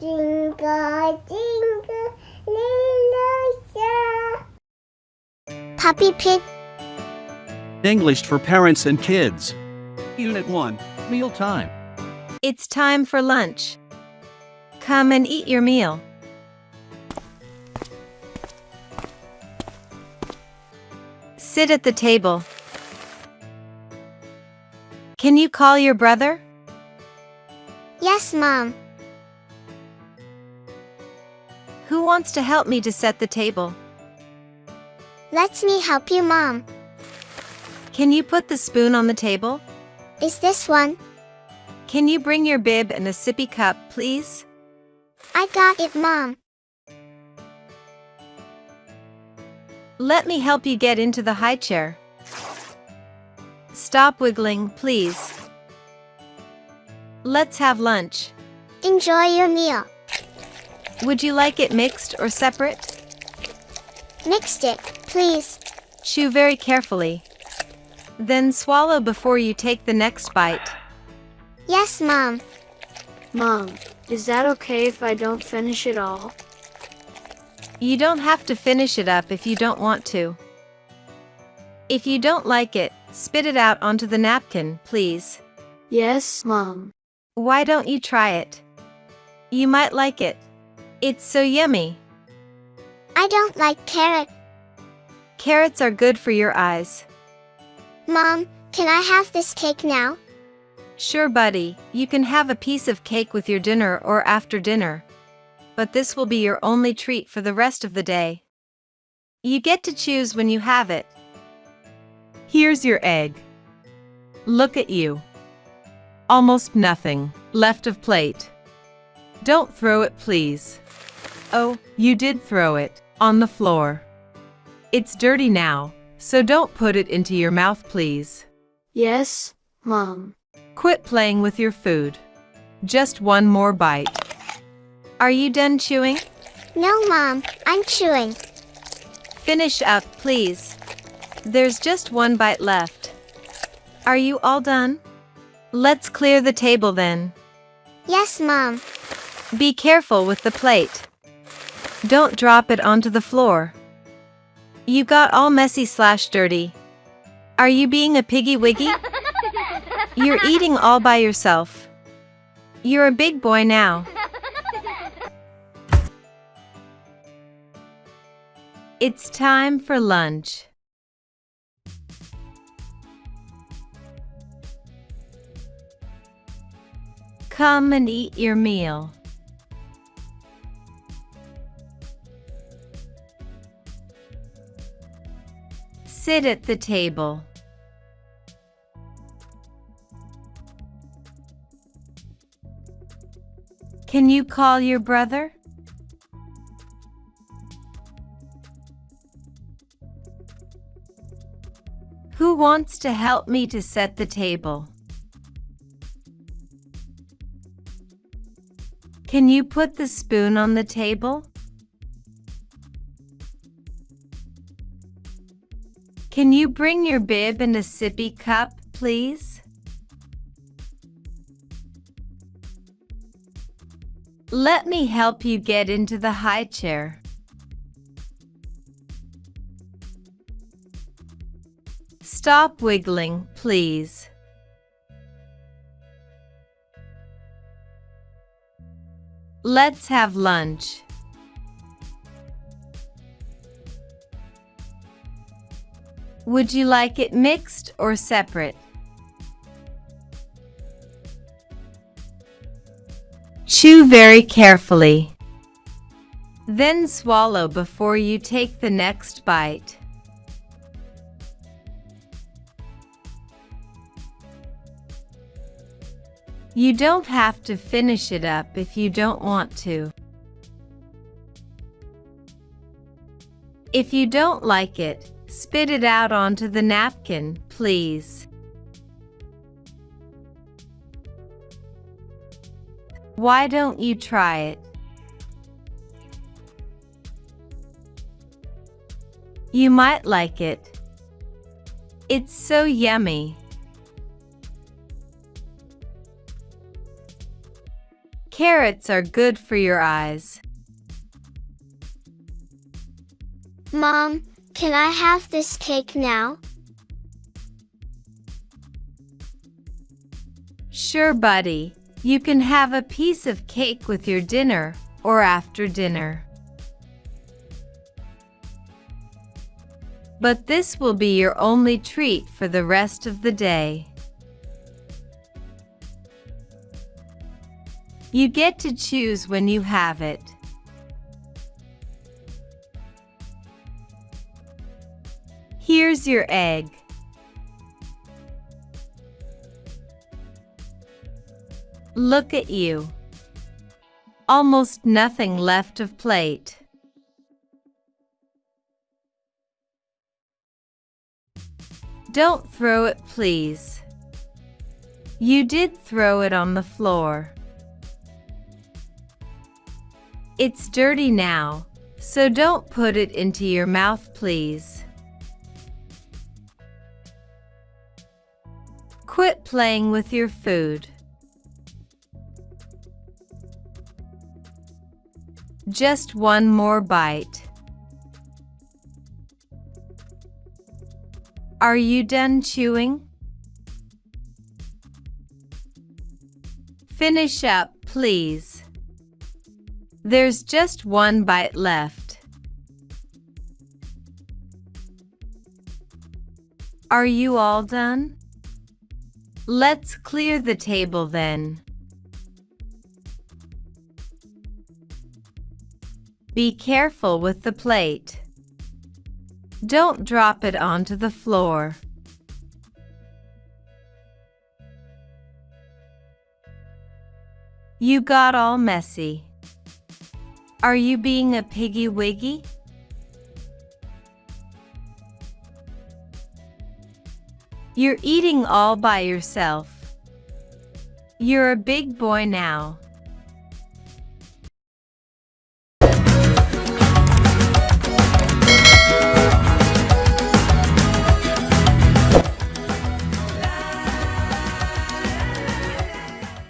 Jingle, jingle, little star. Puppy Pig. English for parents and kids. Unit 1 Meal Time. It's time for lunch. Come and eat your meal. Sit at the table. Can you call your brother? Yes, Mom. Wants to help me to set the table? Let me help you, Mom. Can you put the spoon on the table? Is this one? Can you bring your bib and a sippy cup, please? I got it, Mom. Let me help you get into the high chair. Stop wiggling, please. Let's have lunch. Enjoy your meal. Would you like it mixed or separate? Mixed it, please. Chew very carefully. Then swallow before you take the next bite. Yes, Mom. Mom, is that okay if I don't finish it all? You don't have to finish it up if you don't want to. If you don't like it, spit it out onto the napkin, please. Yes, Mom. Why don't you try it? You might like it. It's so yummy. I don't like carrot. Carrots are good for your eyes. Mom, can I have this cake now? Sure, buddy, you can have a piece of cake with your dinner or after dinner. But this will be your only treat for the rest of the day. You get to choose when you have it. Here's your egg. Look at you. Almost nothing left of plate. Don't throw it, please. Oh, you did throw it on the floor. It's dirty now, so don't put it into your mouth, please. Yes, Mom. Quit playing with your food. Just one more bite. Are you done chewing? No, Mom. I'm chewing. Finish up, please. There's just one bite left. Are you all done? Let's clear the table then. Yes, Mom. Be careful with the plate. Don't drop it onto the floor. You got all messy slash dirty. Are you being a piggy wiggy? You're eating all by yourself. You're a big boy now. It's time for lunch. Come and eat your meal. Sit at the table. Can you call your brother? Who wants to help me to set the table? Can you put the spoon on the table? Can you bring your bib and a sippy cup, please? Let me help you get into the high chair. Stop wiggling, please. Let's have lunch. Would you like it mixed or separate? Chew very carefully. Then swallow before you take the next bite. You don't have to finish it up if you don't want to. If you don't like it, spit it out onto the napkin, please. Why don't you try it? You might like it. It's so yummy. Carrots are good for your eyes. Mom, can I have this cake now? Sure, buddy. You can have a piece of cake with your dinner or after dinner. But this will be your only treat for the rest of the day. You get to choose when you have it. Here's your egg. Look at you. Almost nothing left of plate. Don't throw it, please. You did throw it on the floor. It's dirty now, so don't put it into your mouth, please. Quit playing with your food. Just one more bite. Are you done chewing? Finish up, please. There's just one bite left. Are you all done? Let's clear the table then. Be careful with the plate. Don't drop it onto the floor. You got all messy. Are you being a piggy wiggy? You're eating all by yourself. You're a big boy now.